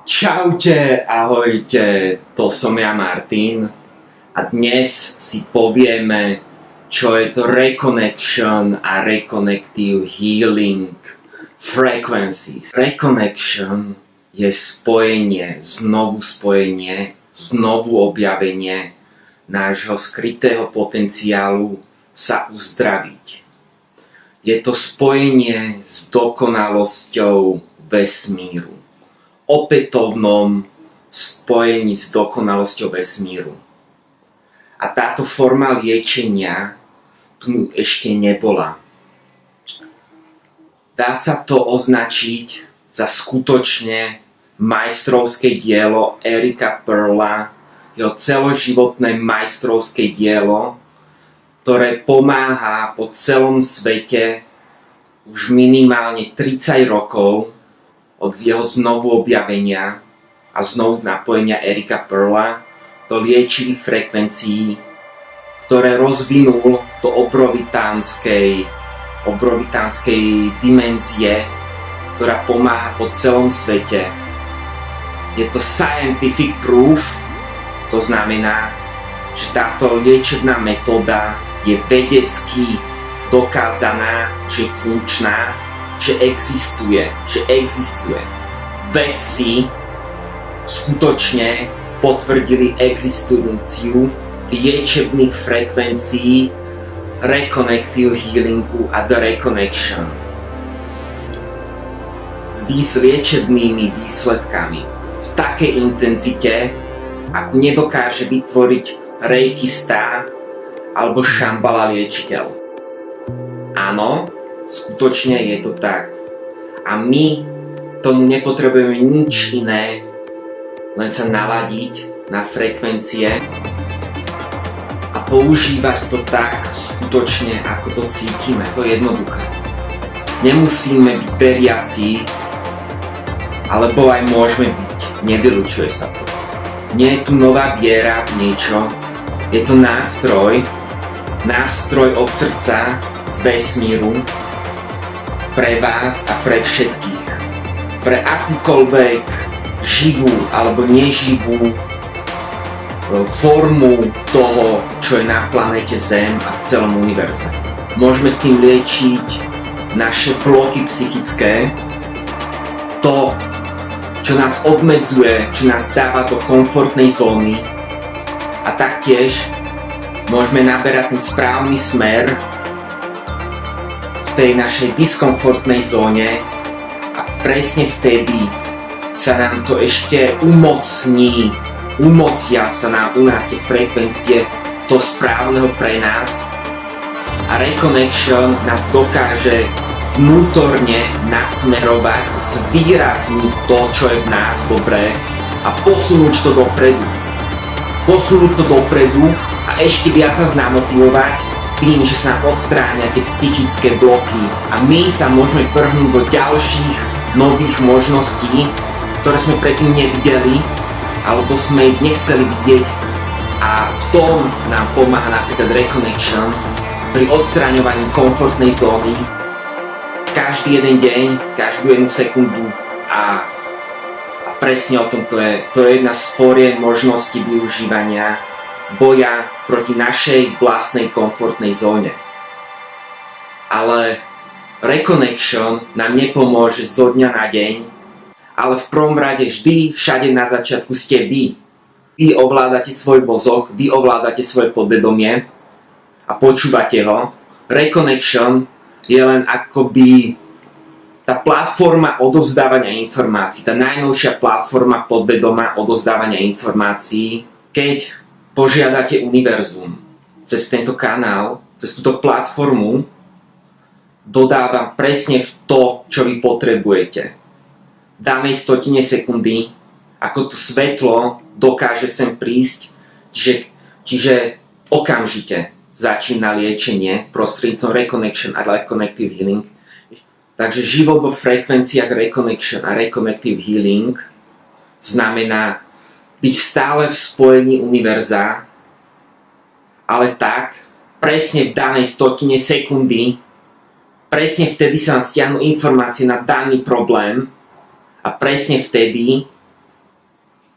Čaute, ahojte, to som ja Martin a dnes si povieme, čo je to Reconnection a Reconnective Healing Frequencies. Reconnection je spojenie, znovu spojenie, znovu objavenie nášho skrytého potenciálu sa uzdraviť. Je to spojenie s dokonalosťou vesmíru opätovnom spojení s dokonalosťou vesmíru. A táto forma liečenia tu ešte nebola. Dá sa to označiť za skutočne majstrovské dielo Erika Perla, jeho celoživotné majstrovské dielo, ktoré pomáha po celom svete už minimálne 30 rokov od jeho znovu objavenia a znovu napojenia Erika Perla do liečivých frekvencií, ktoré rozvinul do obrovitánskej, obrovitánskej dimenzie, ktorá pomáha po celom svete. Je to scientific proof, to znamená, že táto liečebná metóda je vedecky dokázaná, že funkčná že existuje, že existuje. Vedci skutočne potvrdili existenciu liečebných frekvencií Reconnective Healingu a The Reconnection s liečebnými výsledkami v takej intenzite, ako nedokáže vytvoriť Reiki Star alebo Shambhala liečiteľ. Áno, Skutočne je to tak. A my tomu nepotrebujeme nič iné, len sa naladiť na frekvencie a používať to tak skutočne, ako to cítime. To je jednoduché. Nemusíme byť veriaci, alebo aj môžeme byť. Nevylučuje sa to. Nie je tu nová viera v niečo, je to nástroj, nástroj od srdca z vesmíru, pre vás a pre všetkých. Pre akúkoľvek živú alebo neživú e, formu toho, čo je na planete Zem a v celom univerze. Môžeme s tým liečiť naše bloky psychické, to, čo nás obmedzuje, čo nás dáva do komfortnej zóny a taktiež môžeme naberať ten správny smer tej našej diskomfortnej zóne a presne vtedy sa nám to ešte umocní, umocia sa nám u nás tie frekvencie to správneho pre nás a Reconnection nás dokáže vnútorne nasmerovať, zvýrazniť to, čo je v nás dobré a posunúť to dopredu. Posunúť to dopredu a ešte viac nás namotivovať tým, že sa odstráňa tie psychické bloky a my sa môžeme prhnúť do ďalších nových možností, ktoré sme predtým nevideli alebo sme ich nechceli vidieť. A v tom nám pomáha napríklad Reconnection pri odstráňovaní komfortnej zóny. Každý jeden deň, každú jednu sekundu a, a presne o tom to je. To je jedna z fórien možností využívania boja proti našej vlastnej komfortnej zóne. Ale Reconnection nám nepomôže zo dňa na deň, ale v prvom rade vždy, všade na začiatku ste vy. Vy ovládate svoj mozog, vy ovládate svoje podvedomie a počúvate ho. Reconnection je len akoby tá platforma odovzdávania informácií, tá najnovšia platforma podvedoma odovzdávania informácií, keď požiadate univerzum cez tento kanál, cez túto platformu, dodávam presne v to, čo vy potrebujete. Danej stotine sekundy, ako tu svetlo dokáže sem prísť, čiže, čiže okamžite začína liečenie prostredníctvom Reconnection a Reconnective Healing. Takže život vo frekvenciách Reconnection a Reconnective Healing znamená byť stále v spojení univerza, ale tak, presne v danej stotine sekundy, presne vtedy sa vám stiahnu informácie na daný problém a presne vtedy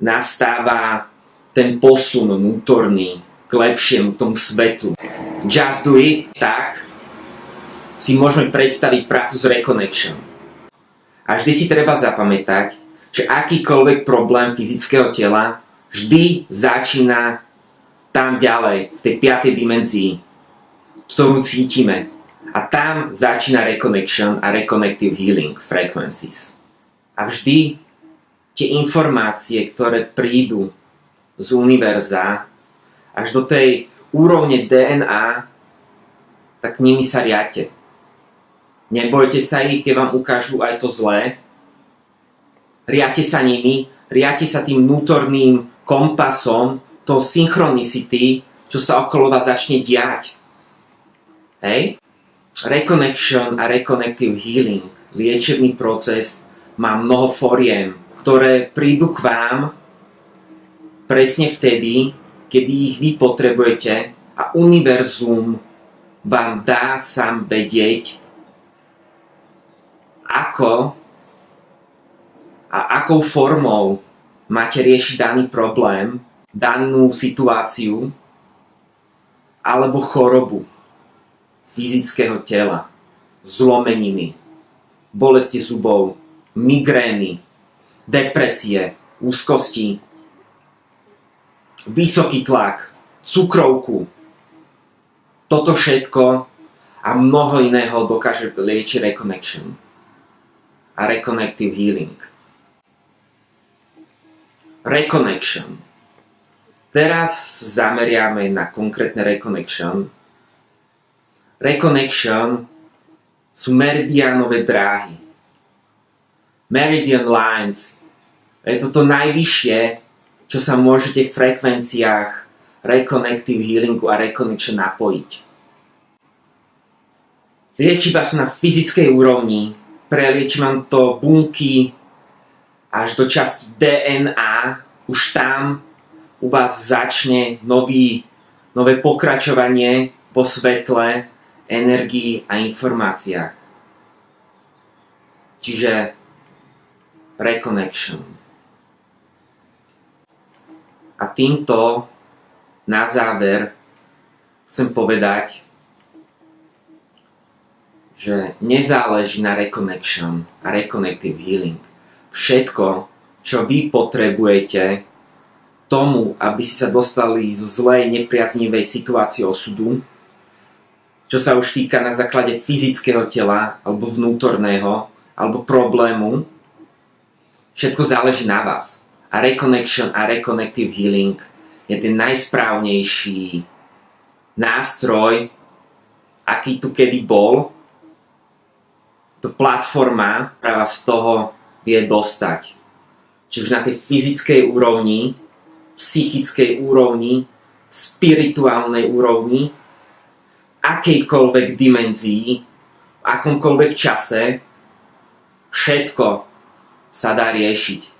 nastáva ten posun vnútorný k lepšiemu, tomu svetu. Just do it, tak si môžeme predstaviť prácu s Reconnection. A vždy si treba zapamätať, že akýkoľvek problém fyzického tela vždy začína tam ďalej, v tej piatej dimenzii, ktorú cítime. A tam začína reconnection a reconnective healing frequencies. A vždy tie informácie, ktoré prídu z univerza až do tej úrovne DNA, tak nimi sa riate. Nebojte sa ich, keď vám ukážu aj to zlé. Riate sa nimi, riate sa tým vnútorným kompasom, to synchronicity, čo sa okolo vás začne diať. Hej? Reconnection a reconnective healing, liečebný proces, má mnoho foriem, ktoré prídu k vám presne vtedy, kedy ich vy potrebujete a univerzum vám dá sám vedieť, ako a akou formou máte riešiť daný problém, danú situáciu alebo chorobu fyzického tela, zlomeniny, bolesti zubov, migrény, depresie, úzkosti, vysoký tlak, cukrovku. Toto všetko a mnoho iného dokáže liečiť Reconnection a Reconnective Healing. Reconnection. Teraz zameriame na konkrétne Reconnection. Reconnection sú meridianové dráhy. Meridian Lines. Je to najvyššie, čo sa môžete v frekvenciách Reconnective Healingu a Reconnection napojiť. Liečiva sú na fyzickej úrovni, prelieči vám to bunky až do časti DNA, už tam u vás začne nový, nové pokračovanie vo svetle, energii a informáciách. Čiže reconnection. A týmto na záver chcem povedať, že nezáleží na reconnection a reconnective healing. Všetko, čo vy potrebujete tomu, aby ste sa dostali zo zlej, nepriaznivej situácie osudu, čo sa už týka na základe fyzického tela alebo vnútorného alebo problému, všetko záleží na vás. A reconnection a reconnective healing je ten najsprávnejší nástroj, aký tu kedy bol to platforma práva z toho vie dostať. Či už na tej fyzickej úrovni, psychickej úrovni, spirituálnej úrovni, akejkoľvek dimenzii, v akomkoľvek čase, všetko sa dá riešiť.